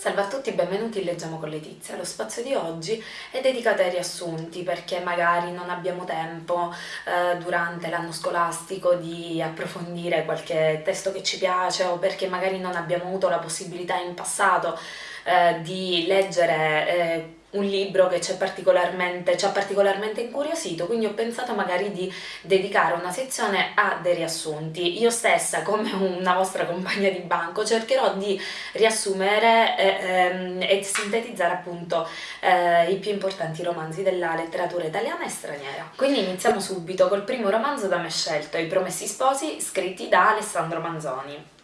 Salve a tutti, benvenuti in Leggiamo con Letizia. Lo spazio di oggi è dedicato ai riassunti perché magari non abbiamo tempo eh, durante l'anno scolastico di approfondire qualche testo che ci piace o perché magari non abbiamo avuto la possibilità in passato eh, di leggere eh, un libro che ci ha particolarmente, particolarmente, incuriosito, quindi ho pensato magari di dedicare una sezione a dei riassunti. Io stessa, come una vostra compagna di banco, cercherò di riassumere e, ehm, e sintetizzare appunto eh, i più importanti romanzi della letteratura italiana e straniera. Quindi iniziamo subito col primo romanzo da me scelto, I Promessi Sposi, scritti da Alessandro Manzoni.